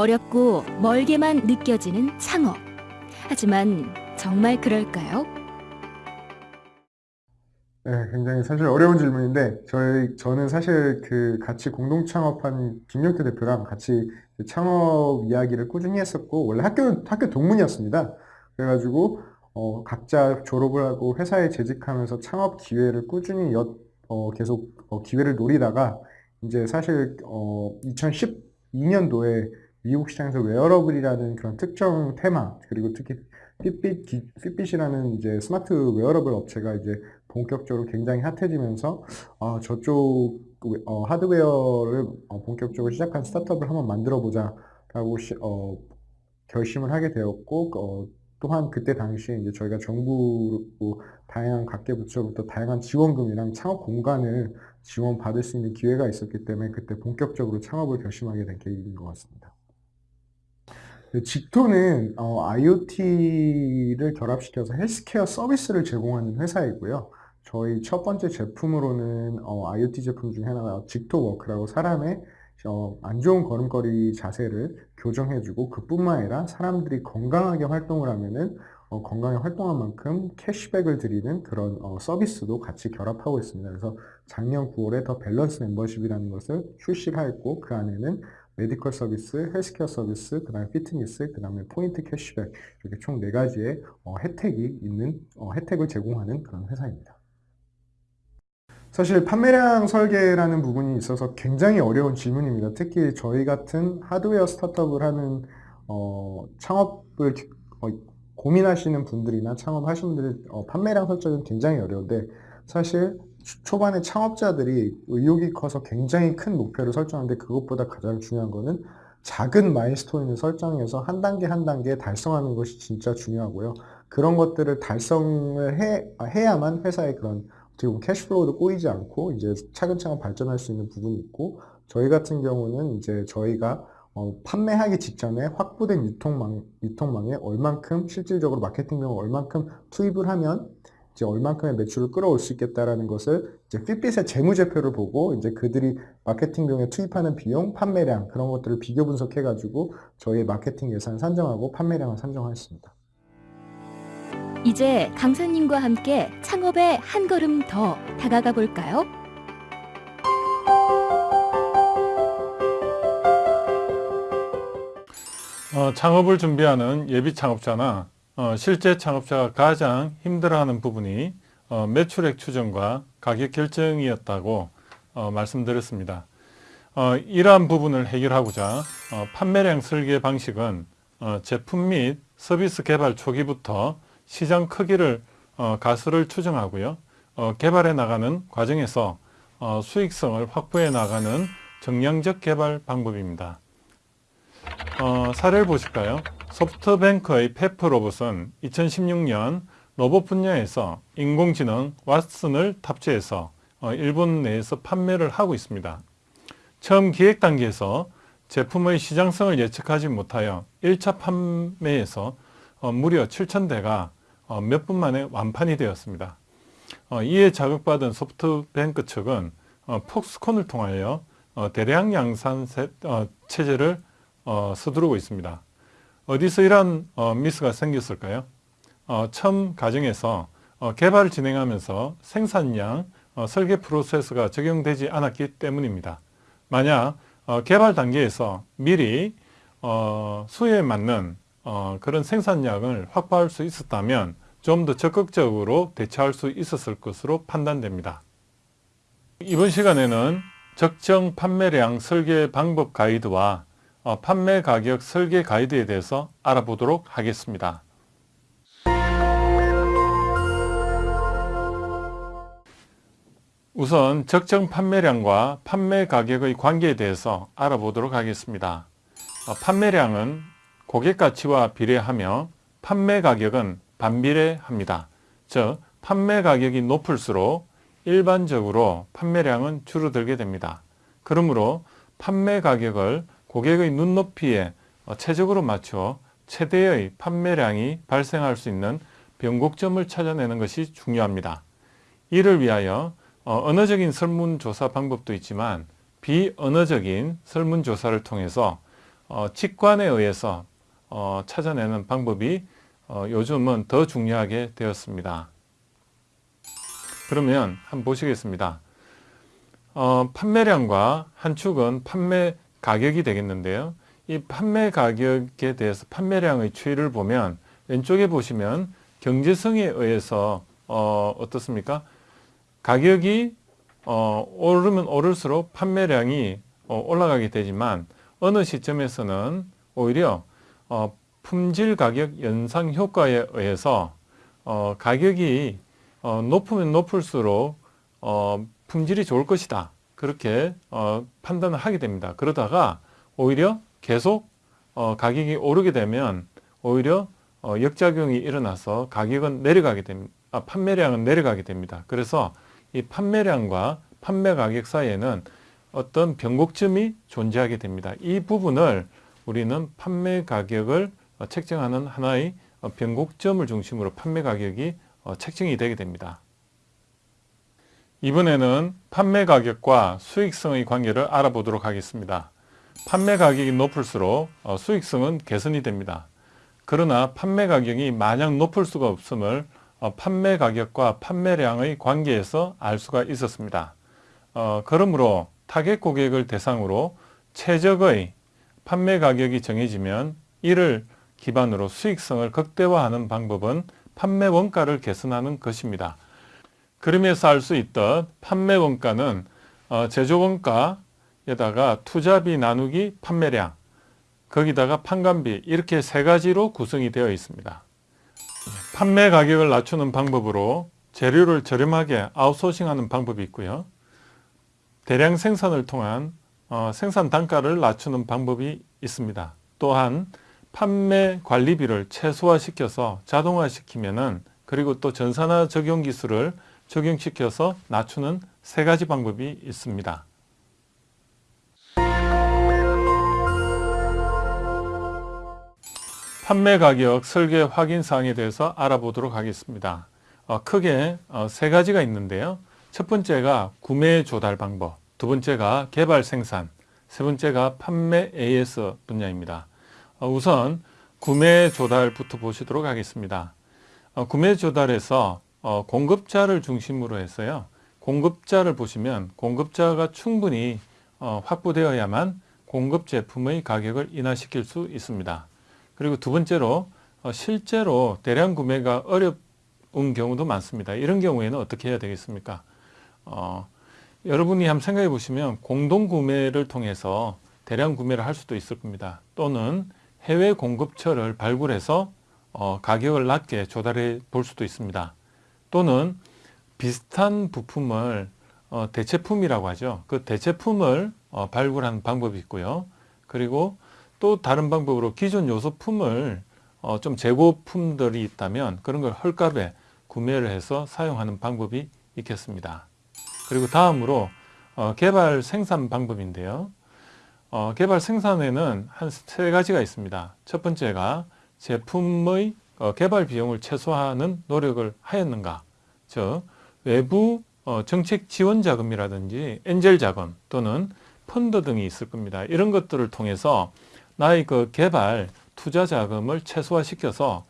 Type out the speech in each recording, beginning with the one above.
어렵고 멀게만 느껴지는 창업. 하지만 정말 그럴까요? 네, 굉장히 사실 어려운 질문인데 저희 저는 사실 그 같이 공동 창업한 김용태 대표랑 같이 그 창업 이야기를 꾸준히 했었고 원래 학교 학교 동문이었습니다. 그래가지고 어, 각자 졸업을 하고 회사에 재직하면서 창업 기회를 꾸준히 엿, 어, 계속 어, 기회를 노리다가 이제 사실 어, 2012년도에 미국 시장에서 wearable이라는 그런 특정 테마 그리고 특히 Fitbit, 기, Fitbit이라는 이제 smart wearable 업체가 이제 본격적으로 굉장히 hot해지면서 어, 저쪽 어, 하드웨어를 어, 본격적으로 시작한 startup을 한번 만들어 보자 라고 시, 어, 결심을 하게 되었고 어, 또한 그때 당시에 이제 저희가 정부 다양한 각계 부처로부터 다양한 지원금이랑 창업 공간을 지원받을 수 있는 기회가 있었기 때문에 그때 본격적으로 창업을 결심하게 된 계기인 것 같습니다. 직토는 어, IoT를 결합시켜서 헬스케어 서비스를 제공하는 회사이고요. 저희 첫 번째 제품으로는 어, IoT 제품 중에 하나가 직토워크라고 사람의 어, 안 좋은 걸음걸이 자세를 교정해주고 그뿐만 아니라 사람들이 건강하게 활동을 하면은 어, 건강하게 활동한 만큼 캐시백을 드리는 그런 어, 서비스도 같이 결합하고 있습니다. 그래서 작년 9월에 The Balance 멤버십이라는 것을 출시하였고 그 안에는 medical 서비스, 헬스케어 서비스, 그 다음에 피트니스, 그 다음에 포인트 cashback 이렇게 총 네 가지의 어, 혜택이 있는 어, 혜택을 제공하는 그런 회사입니다. 사실 판매량 설계라는 부분이 있어서 굉장히 어려운 질문입니다. 특히 저희 같은 하드웨어 startup을 하는 어, 창업을 어, 고민하시는 분들이나 창업하시는 분들 어, 판매량 설정은 굉장히 어려운데 사실 초반에 창업자들이 의욕이 커서 굉장히 큰 목표를 설정하는데 그것보다 가장 중요한 거는 작은 milestone을 설정해서 한 단계 한 단계 달성하는 것이 진짜 중요하고요. 그런 것들을 달성을 해, 해야만 회사의 그런 어떻게 보면 cash flow도 꼬이지 않고 이제 차근차근 발전할 수 있는 부분이 있고 저희 같은 경우는 이제 저희가 어, 판매하기 직전에 확보된 유통망, 유통망에 얼만큼 실질적으로 마케팅 비용을 얼만큼 투입을 하면 이제 얼만큼의 매출을 끌어올 수 있겠다라는 것을 이제 핏빛의 재무제표를 보고 이제 그들이 마케팅 비용에 투입하는 비용, 판매량 그런 것들을 비교 분석해 가지고 저희 마케팅 예산 산정하고 판매량을 산정하였습니다. 이제 강사님과 함께 창업에 한 걸음 더 다가가 볼까요? 어, 창업을 준비하는 예비 창업자나 어, 실제 창업자가 가장 힘들어하는 부분이 어, 매출액 추정과 가격 결정이었다고 어, 말씀드렸습니다. 어, 이러한 부분을 해결하고자 어, 판매량 설계 방식은 제품 및 서비스 개발 초기부터 시장 크기를 어, 가수를 추정하고요. 어, 개발해 나가는 과정에서 어, 수익성을 확보해 나가는 정량적 개발 방법입니다. 어, 사례를 보실까요? 소프트뱅크의 페프 로봇은 2016년 로봇 분야에서 인공지능 왓슨을 탑재해서 어, 일본 내에서 판매를 하고 있습니다. 처음 기획 단계에서 제품의 시장성을 예측하지 못하여 1차 판매에서 어, 무려 7,000대가 어, 몇분 만에 완판이 되었습니다. 어, 이에 자극받은 소프트뱅크 측은 어, 폭스콘을 통하여 대량 양산 체제를 서두르고 있습니다. 어디서 이러한 미스가 생겼을까요? 처음 과정에서 개발을 진행하면서 생산량, 설계 프로세스가 적용되지 않았기 때문입니다. 만약 개발 단계에서 미리 수요에 맞는 그런 생산량을 확보할 수 있었다면 좀 더 적극적으로 대처할 수 있었을 것으로 판단됩니다. 이번 시간에는 적정 판매량 설계 방법 가이드와 어, 판매 가격 설계 가이드에 대해서 알아보도록 하겠습니다. 우선 적정 판매량과 판매 가격의 관계에 대해서 알아보도록 하겠습니다. 어, 판매량은 고객 가치와 비례하며 판매 가격은 반비례합니다. 즉 판매 가격이 높을수록 일반적으로 판매량은 줄어들게 됩니다. 그러므로 판매 가격을 고객의 눈높이에 최적으로 맞춰 최대의 판매량이 발생할 수 있는 변곡점을 찾아내는 것이 중요합니다. 이를 위하여 어, 언어적인 설문조사 방법도 있지만 비언어적인 설문조사를 통해서 어, 직관에 의해서 어, 찾아내는 방법이 어, 요즘은 더 중요하게 되었습니다. 그러면 한번 보시겠습니다. 어, 판매량과 한 축은 판매 가격이 되겠는데요. 이 판매 가격에 대해서 판매량의 추이를 보면 왼쪽에 보시면 경제성에 의해서 어, 어떻습니까? 가격이 어, 오르면 오를수록 판매량이 어, 올라가게 되지만 어느 시점에서는 오히려 어, 품질 가격 연상 효과에 의해서 어, 가격이 어, 높으면 높을수록 어, 품질이 좋을 것이다. 그렇게 어, 판단을 하게 됩니다. 그러다가 오히려 계속 어, 가격이 오르게 되면 오히려 어, 역작용이 일어나서 가격은 내려가게 됩니다. 아, 판매량은 내려가게 됩니다. 그래서 이 판매량과 판매 가격 사이에는 어떤 변곡점이 존재하게 됩니다. 이 부분을 우리는 판매 가격을 어, 책정하는 하나의 어, 변곡점을 중심으로 판매 가격이 어, 책정이 되게 됩니다. 이번에는 판매 가격과 수익성의 관계를 알아보도록 하겠습니다. 판매 가격이 높을수록 어, 수익성은 개선이 됩니다. 그러나 판매 가격이 마냥 높을 수가 없음을 어, 판매 가격과 판매량의 관계에서 알 수가 있었습니다. 어, 그러므로 타겟 고객을 대상으로 최적의 판매 가격이 정해지면 이를 기반으로 수익성을 극대화하는 방법은 판매 원가를 개선하는 것입니다. 그림에서 알 수 있던 판매 원가는 어, 제조 원가에다가 투자비 나누기 판매량 거기다가 판관비 이렇게 세 가지로 구성이 되어 있습니다. 판매 가격을 낮추는 방법으로 재료를 저렴하게 아웃소싱하는 방법이 있고요. 대량 생산을 통한 어, 생산 단가를 낮추는 방법이 있습니다. 또한 판매 관리비를 최소화시켜서 자동화시키면 은 그리고 또 전산화 적용 기술을 적용시켜서 낮추는 세 가지 방법이 있습니다. 판매 가격 설계 확인 사항에 대해서 알아보도록 하겠습니다. 어, 크게 어, 세 가지가 있는데요. 첫 번째가 구매 조달 방법, 두 번째가 개발 생산, 세 번째가 판매 AS 분야입니다. 어, 우선 구매 조달부터 보시도록 하겠습니다. 어, 구매 조달에서 어, 공급자를 중심으로 해서요. 공급자를 보시면 공급자가 충분히 어, 확보되어야만 공급 제품의 가격을 인하시킬 수 있습니다. 그리고 두 번째로 어, 실제로 대량 구매가 어려운 경우도 많습니다. 이런 경우에는 어떻게 해야 되겠습니까? 어, 여러분이 한번 생각해 보시면 공동 구매를 통해서 대량 구매를 할 수도 있을 겁니다. 또는 해외 공급처를 발굴해서 어, 가격을 낮게 조달해 볼 수도 있습니다. 또는 비슷한 부품을 어, 대체품이라고 하죠. 그 대체품을 어, 발굴하는 방법이 있고요. 그리고 또 다른 방법으로 기존 요소품을 어, 좀 재고품들이 있다면 그런 걸 헐값에 구매를 해서 사용하는 방법이 있겠습니다. 그리고 다음으로 어, 개발 생산 방법인데요. 어, 개발 생산에는 한 세 가지가 있습니다. 첫 번째가 제품의 어, 개발 비용을 최소화하는 노력을 하였는가. 즉 외부 어, 정책 지원 자금이라든지 엔젤 자금 또는 펀드 등이 있을 겁니다. 이런 것들을 통해서 나의 그 개발 투자 자금을 최소화시켜서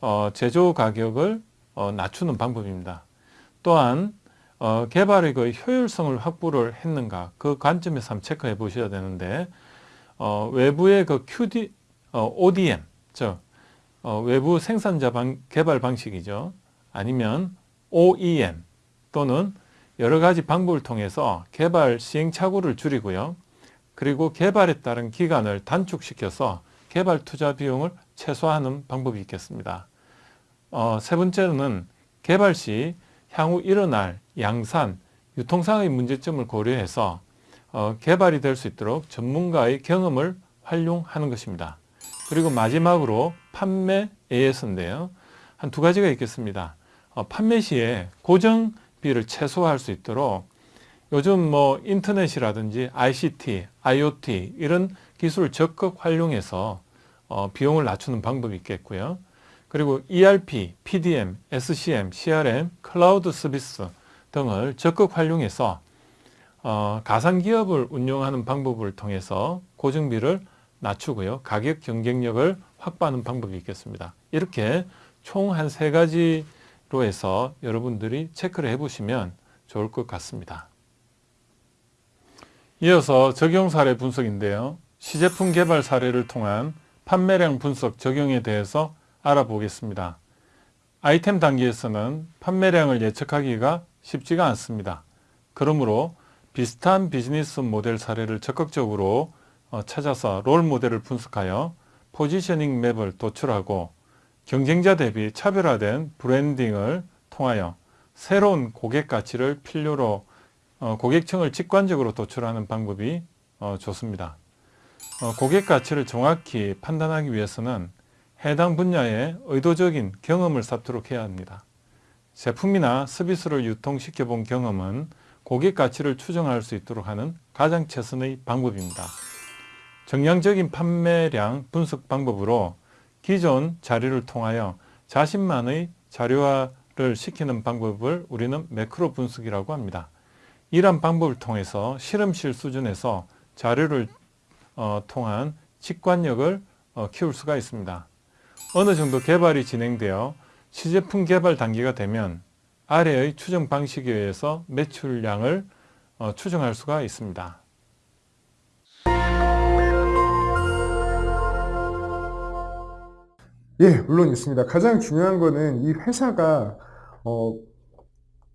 어, 제조 가격을 어, 낮추는 방법입니다. 또한 어, 개발의 그 효율성을 확보를 했는가 그 관점에서 한번 체크해 보셔야 되는데 어, 외부의 그 QD, 어, ODM 즉 어, 외부 생산자 방, 개발 방식이죠. 아니면 OEM 또는 여러 가지 방법을 통해서 개발 시행착오를 줄이고요. 그리고 개발에 따른 기간을 단축시켜서 개발 투자 비용을 최소화하는 방법이 있겠습니다. 어, 세 번째는 개발 시 향후 일어날 양산, 유통상의 문제점을 고려해서 어, 개발이 될 수 있도록 전문가의 경험을 활용하는 것입니다. 그리고 마지막으로 판매 AS인데요. 한 두 가지가 있겠습니다. 어, 판매 시에 고정비를 최소화할 수 있도록 요즘 뭐 인터넷이라든지 ICT, IoT 이런 기술을 적극 활용해서 어, 비용을 낮추는 방법이 있겠고요. 그리고 ERP, PDM, SCM, CRM, 클라우드 서비스 등을 적극 활용해서 어, 가상기업을 운영하는 방법을 통해서 고정비를 낮추고요. 가격 경쟁력을 확보하는 방법이 있겠습니다. 이렇게 총 한 세 가지 로 해서 여러분들이 체크를 해보시면 좋을 것 같습니다. 이어서 적용 사례 분석인데요. 시제품 개발 사례를 통한 판매량 분석 적용에 대해서 알아보겠습니다. 아이템 단계에서는 판매량을 예측하기가 쉽지가 않습니다. 그러므로 비슷한 비즈니스 모델 사례를 적극적으로 어, 찾아서 롤 모델을 분석하여 포지셔닝 맵을 도출하고 경쟁자 대비 차별화된 브랜딩을 통하여 새로운 고객 가치를 필요로 어, 고객층을 직관적으로 도출하는 방법이 어, 좋습니다. 어, 고객 가치를 정확히 판단하기 위해서는 해당 분야의 의도적인 경험을 쌓도록 해야 합니다. 제품이나 서비스를 유통시켜 본 경험은 고객 가치를 추정할 수 있도록 하는 가장 최선의 방법입니다. 정량적인 판매량 분석 방법으로 기존 자료를 통하여 자신만의 자료화를 시키는 방법을 우리는 매크로 분석이라고 합니다. 이러한 방법을 통해서 실험실 수준에서 자료를 어, 통한 직관력을 어, 키울 수가 있습니다. 어느 정도 개발이 진행되어 시제품 개발 단계가 되면 아래의 추정 방식에 의해서 매출량을 어, 추정할 수가 있습니다. 예, 물론 있습니다. 가장 중요한 거는 이 회사가 어,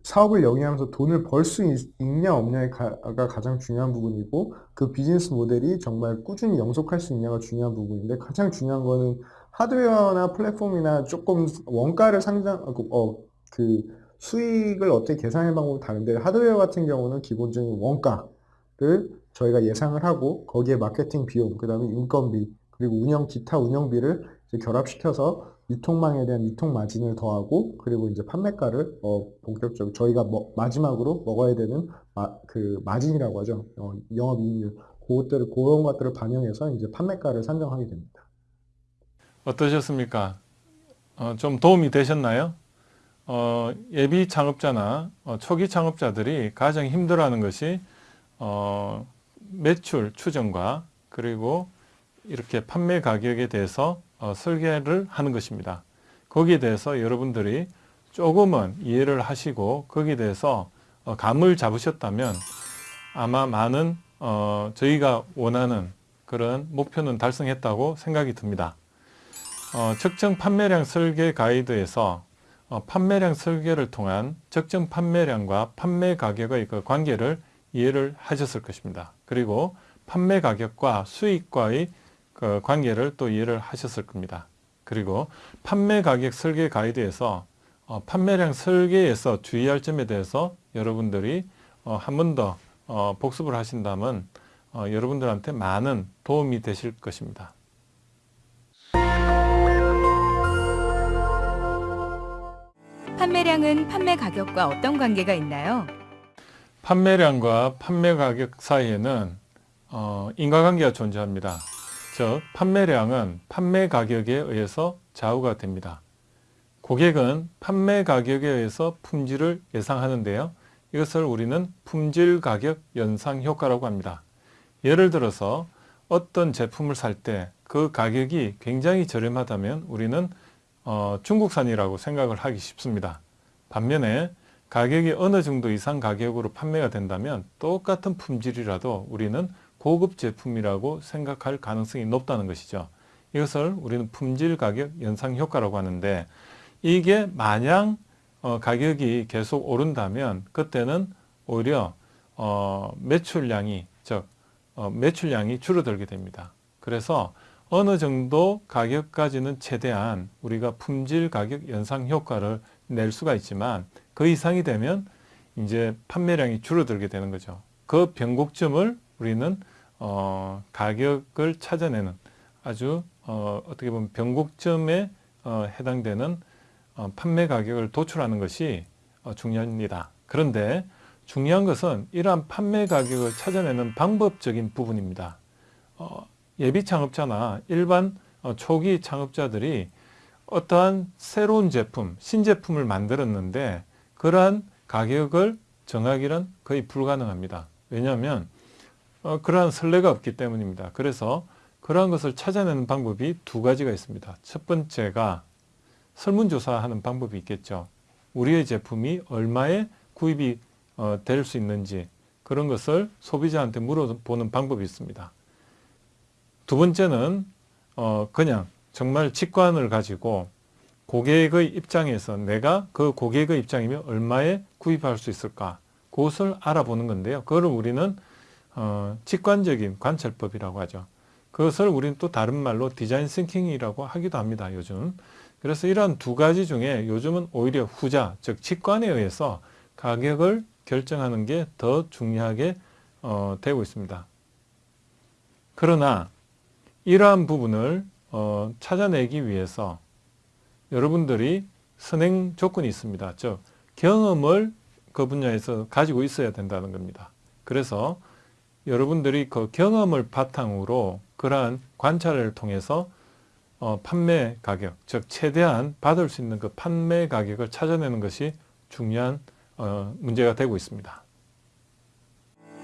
사업을 영위하면서 돈을 벌 수 있냐 없냐가 가장 중요한 부분이고 그 비즈니스 모델이 정말 꾸준히 영속할 수 있냐가 중요한 부분인데 가장 중요한 거는 하드웨어나 플랫폼이나 조금 원가를 상장 어, 그 수익을 어떻게 계산하는 방법이 다른데 하드웨어 같은 경우는 기본적인 원가를 저희가 예상을 하고 거기에 마케팅 비용, 그 다음에 인건비, 그리고 운영 기타 운영비를 결합시켜서 유통망에 대한 유통 마진을 더하고 그리고 이제 판매가를 어, 본격적으로 저희가 뭐, 마지막으로 먹어야 되는 마, 그 마진이라고 하죠. 어, 영업이익률 그것들을 그런 것들을 반영해서 이제 판매가를 산정하게 됩니다. 어떠셨습니까? 어, 좀 도움이 되셨나요? 어, 예비 창업자나 어, 초기 창업자들이 가장 힘들어하는 것이 어, 매출 추정과 그리고 이렇게 판매 가격에 대해서 어, 설계를 하는 것입니다. 거기에 대해서 여러분들이 조금은 이해를 하시고 거기에 대해서 어, 감을 잡으셨다면 아마 많은 어, 저희가 원하는 그런 목표는 달성했다고 생각이 듭니다. 어, 적정 판매량 설계 가이드에서 어, 판매량 설계를 통한 적정 판매량과 판매 가격의 그 관계를 이해를 하셨을 것입니다. 그리고 판매 가격과 수익과의 그 관계를 또 이해를 하셨을 겁니다. 그리고 판매 가격 설계 가이드에서 어, 판매량 설계에서 주의할 점에 대해서 여러분들이 어, 한 번더 어, 복습을 하신다면 어, 여러분들한테 많은 도움이 되실 것입니다. 판매량은 판매 가격과 어떤 관계가 있나요? 판매량과 판매 가격 사이에는 어, 인과관계가 존재합니다. 즉 판매량은 판매 가격에 의해서 좌우가 됩니다. 고객은 판매 가격에 의해서 품질을 예상하는데요. 이것을 우리는 품질 가격 연상 효과라고 합니다. 예를 들어서 어떤 제품을 살 때 그 가격이 굉장히 저렴하다면 우리는 어, 중국산이라고 생각을 하기 쉽습니다. 반면에 가격이 어느 정도 이상 가격으로 판매가 된다면 똑같은 품질이라도 우리는 고급 제품이라고 생각할 가능성이 높다는 것이죠. 이것을 우리는 품질 가격 연상 효과라고 하는데 이게 마냥 어, 가격이 계속 오른다면 그때는 오히려 어, 매출량이 즉 어, 매출량이 줄어들게 됩니다. 그래서 어느 정도 가격까지는 최대한 우리가 품질 가격 연상 효과를 낼 수가 있지만 그 이상이 되면 이제 판매량이 줄어들게 되는 거죠. 그 변곡점을 우리는 어, 가격을 찾아내는 아주 어, 어떻게 보면 변곡점에 어, 해당되는 어, 판매 가격을 도출하는 것이 어, 중요합니다. 그런데 중요한 것은 이러한 판매 가격을 찾아내는 방법적인 부분입니다. 어, 예비 창업자나 일반 어, 초기 창업자들이 어떠한 새로운 제품, 신제품을 만들었는데 그러한 가격을 정하기는 거의 불가능합니다. 왜냐하면 어, 그러한 선례가 없기 때문입니다. 그래서 그러한 것을 찾아내는 방법이 두 가지가 있습니다. 첫 번째가 설문조사하는 방법이 있겠죠. 우리의 제품이 얼마에 구입이 어, 될 수 있는지 그런 것을 소비자한테 물어보는 방법이 있습니다. 두 번째는 어, 그냥 정말 직관을 가지고 고객의 입장에서 내가 그 고객의 입장이면 얼마에 구입할 수 있을까 그것을 알아보는 건데요. 그걸 우리는 어, 직관적인 관찰법이라고 하죠. 그것을 우리는 또 다른 말로 디자인 싱킹이라고 하기도 합니다. 요즘. 그래서 이러한 두 가지 중에 요즘은 오히려 후자, 즉 직관에 의해서 가격을 결정하는 게 더 중요하게 어, 되고 있습니다. 그러나 이러한 부분을 어, 찾아내기 위해서 여러분들이 선행 조건이 있습니다. 즉 경험을 그 분야에서 가지고 있어야 된다는 겁니다. 그래서 여러분들이 그 경험을 바탕으로 그러한 관찰을 통해서 어, 판매 가격, 즉 최대한 받을 수 있는 그 판매 가격을 찾아내는 것이 중요한 어, 문제가 되고 있습니다.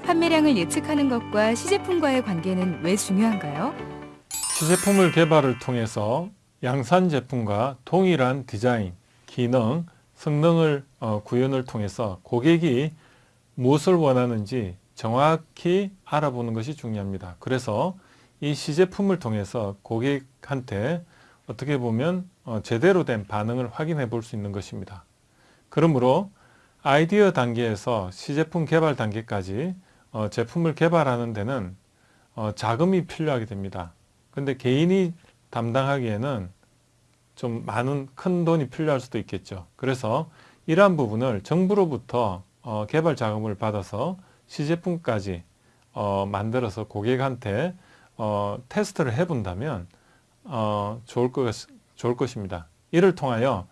판매량을 예측하는 것과 시제품과의 관계는 왜 중요한가요? 시제품을 개발을 통해서 양산 제품과 동일한 디자인, 기능, 성능을 어, 구현을 통해서 고객이 무엇을 원하는지 정확히 알아보는 것이 중요합니다. 그래서 이 시제품을 통해서 고객한테 어떻게 보면 어, 제대로 된 반응을 확인해 볼 수 있는 것입니다. 그러므로 아이디어 단계에서 시제품 개발 단계까지 어, 제품을 개발하는 데는 어, 자금이 필요하게 됩니다. 근데 개인이 담당하기에는 좀 많은 큰 돈이 필요할 수도 있겠죠. 그래서 이러한 부분을 정부로부터 어, 개발 자금을 받아서 시제품까지 어, 만들어서 고객한테 어, 테스트를 해본다면 어, 좋을, 것, 좋을 것입니다. 이를 통하여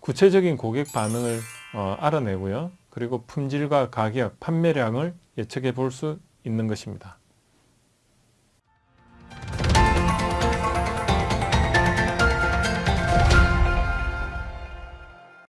구체적인 고객 반응을 어, 알아내고요. 그리고 품질과 가격, 판매량을 예측해 볼 수 있는 것입니다.